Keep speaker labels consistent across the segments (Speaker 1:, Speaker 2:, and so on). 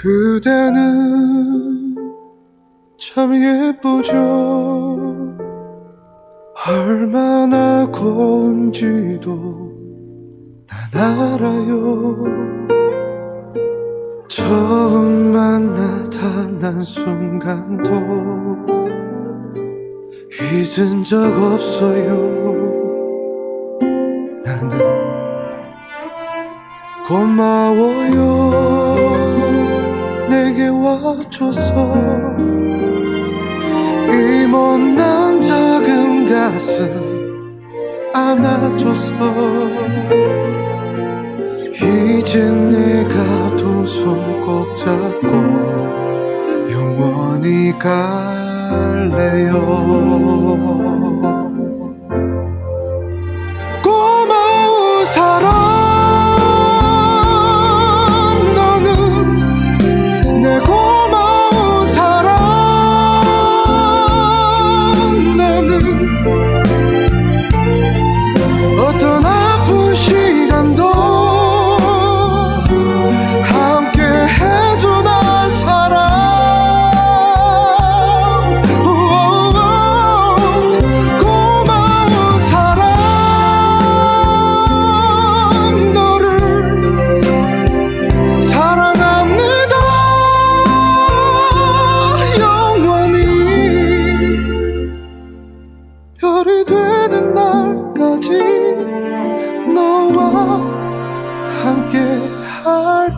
Speaker 1: 그대는 참 예쁘죠. 얼마나 고운지도 난 알아요. 처음 나타난 순간도 잊은 적 없어요. 나는 고마워요 내게 와줘서 이 못난 작은 가슴 안아줘서 이제 내가 두 손 꼭 잡고 영원히 갈래요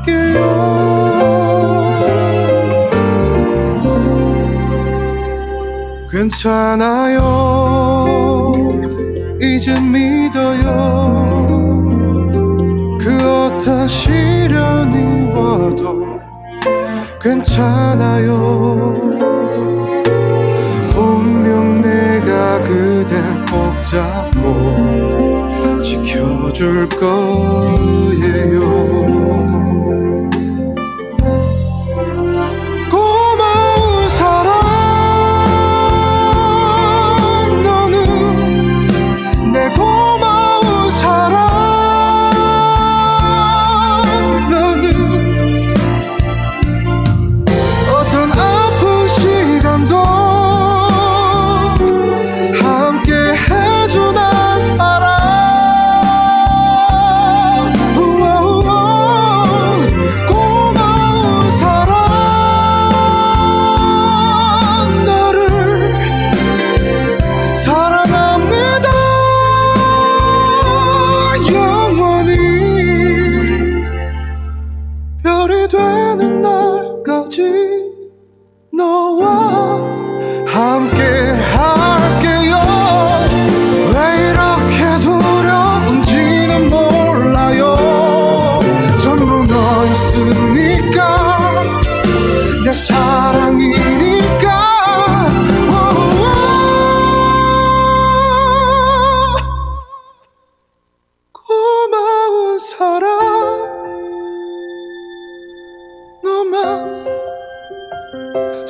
Speaker 1: 할게요. 괜찮아요. 이제 믿어요. 그 어떤 시련이 와도 괜찮아요. 분명 내가 그댈 꼭 잡고 지켜줄 거예요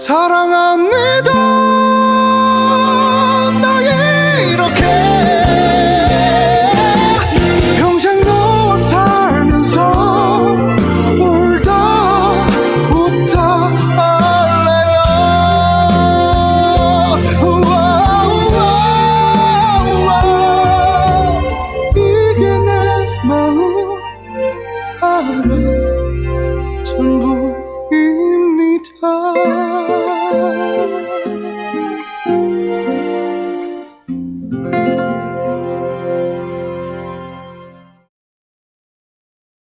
Speaker 1: 사랑합니다. 나의 이렇게 평생 너와 살면서 울다 웃다 할래요. 사랑